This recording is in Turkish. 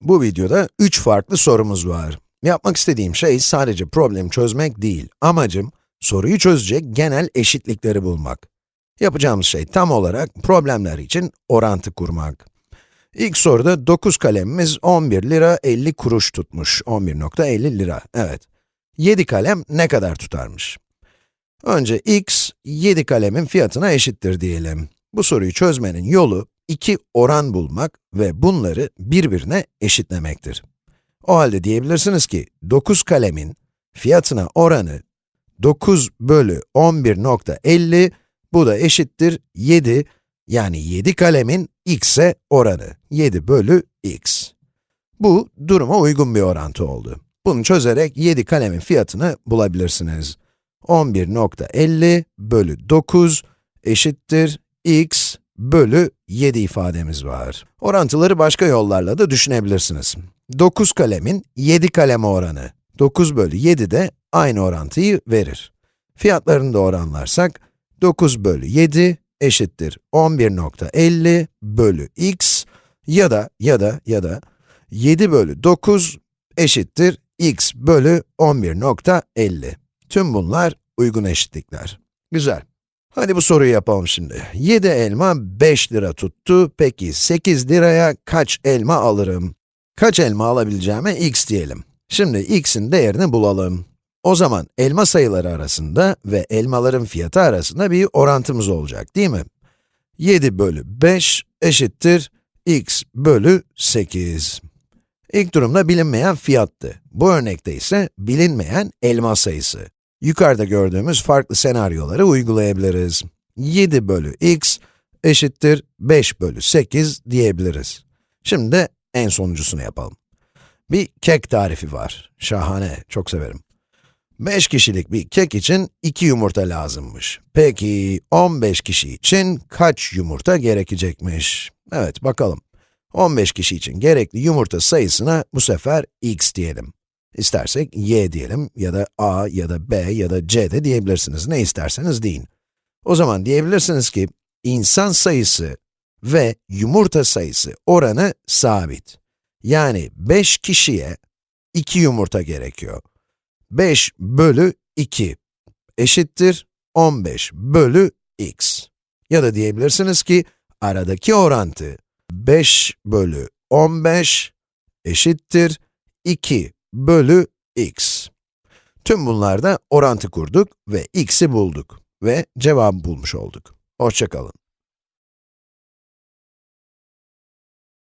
Bu videoda 3 farklı sorumuz var. Yapmak istediğim şey sadece problemi çözmek değil. Amacım, soruyu çözecek genel eşitlikleri bulmak. Yapacağımız şey tam olarak problemler için orantı kurmak. İlk soruda 9 kalemimiz 11 lira 50 kuruş tutmuş. 11.50 lira, evet. 7 kalem ne kadar tutarmış? Önce x, 7 kalemin fiyatına eşittir diyelim. Bu soruyu çözmenin yolu, iki oran bulmak ve bunları birbirine eşitlemektir. O halde diyebilirsiniz ki, 9 kalemin fiyatına oranı 9 bölü 11.50, bu da eşittir 7, yani 7 kalemin x'e oranı, 7 bölü x. Bu, duruma uygun bir orantı oldu. Bunu çözerek 7 kalemin fiyatını bulabilirsiniz. 11.50 bölü 9 eşittir x bölü 7 ifademiz var. Orantıları başka yollarla da düşünebilirsiniz. 9 kalemin 7 kaleme oranı, 9 bölü 7 de aynı orantıyı verir. Fiyatlarını da oranlarsak, 9 bölü 7 eşittir 11.50 bölü x ya da ya da ya da 7 bölü 9 eşittir x bölü 11.50. Tüm bunlar uygun eşitlikler. Güzel. Hadi bu soruyu yapalım şimdi. 7 elma 5 lira tuttu. Peki 8 liraya kaç elma alırım? Kaç elma alabileceğime x diyelim. Şimdi x'in değerini bulalım. O zaman elma sayıları arasında ve elmaların fiyatı arasında bir orantımız olacak, değil mi? 7 bölü 5 eşittir x bölü 8. İlk durumda bilinmeyen fiyattı. Bu örnekte ise bilinmeyen elma sayısı. Yukarıda gördüğümüz farklı senaryoları uygulayabiliriz. 7 bölü x eşittir 5 bölü 8 diyebiliriz. Şimdi de en sonuncusunu yapalım. Bir kek tarifi var. Şahane, çok severim. 5 kişilik bir kek için 2 yumurta lazımmış. Peki, 15 kişi için kaç yumurta gerekecekmiş? Evet, bakalım. 15 kişi için gerekli yumurta sayısına bu sefer x diyelim. İstersek y diyelim ya da a ya da b ya da c de diyebilirsiniz. Ne isterseniz deyin. O zaman diyebilirsiniz ki, insan sayısı ve yumurta sayısı oranı sabit. Yani 5 kişiye 2 yumurta gerekiyor. 5 bölü 2 eşittir 15 bölü x. Ya da diyebilirsiniz ki, aradaki orantı 5 bölü 15 eşittir 2 bölü x. Tüm bunlarda orantı kurduk ve x'i bulduk ve cevabı bulmuş olduk. Hoşçakalın.